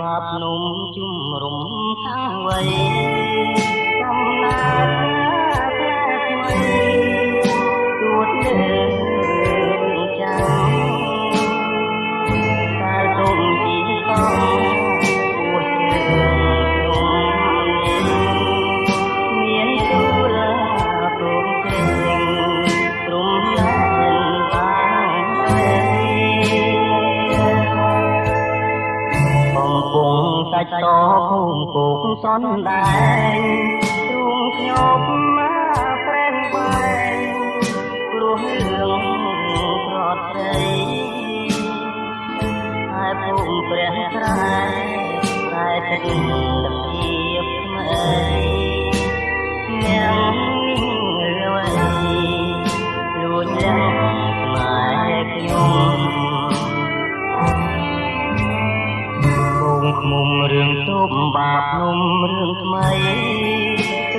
បាបនំជំរំខាងវៃ ច់តភូមិគោកសនដែងទ្រូងខ្ញុំមកប្រេងបែងព្រោះរឿងប្រត់ស្រីហើយភូមិព្រះស្រែតែទឹកលពី បាបនំរឿងថ្មី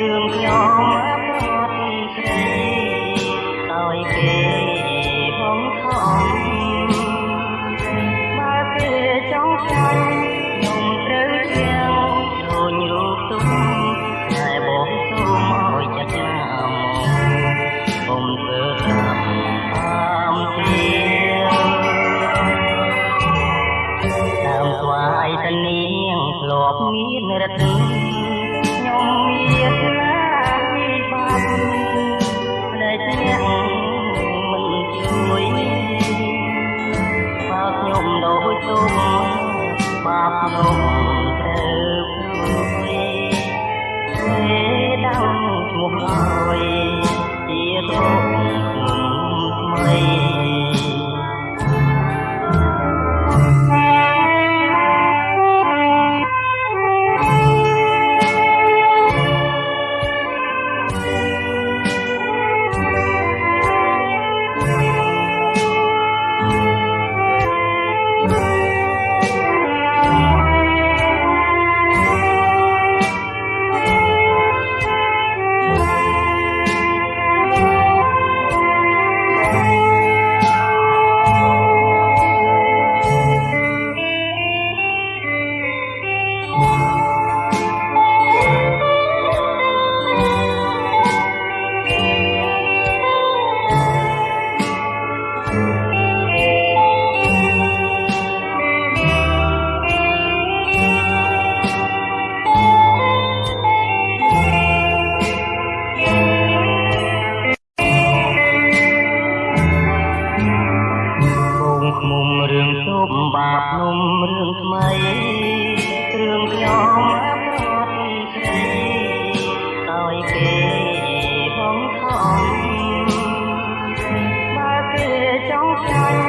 រឿងខ្ញុំប្រត់ស្រីឲ្យគេបងខំបើគេចង់ចាញ់ខ្ញុំត្រូវជាងដូចរូបទុំតែបងសូមឲ្យចិត្តណាមកខ្ញុំធ្វើតាមតាមទីតាមស្វាយតនាងធ្លាប់មានរត់ខ្ញុំមាន បាបនំរឿងថ្មីរឿងខ្ញុំប្រត់ស្រីឲ្យគេបងខំបើគេចង់ចាញ់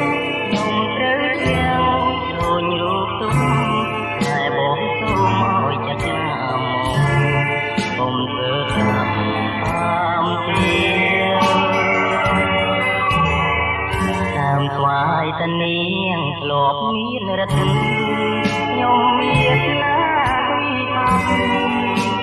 ខ្ញុំត្រូវជាងដូចរូបទុំតែបងសូមឲ្យចិត្តណាមកខ្ញុំធ្វើតាមតាម នាងធ្លាប់មានរត់ខ្ញុំមានណាពីអស់ម្លេចអ្នក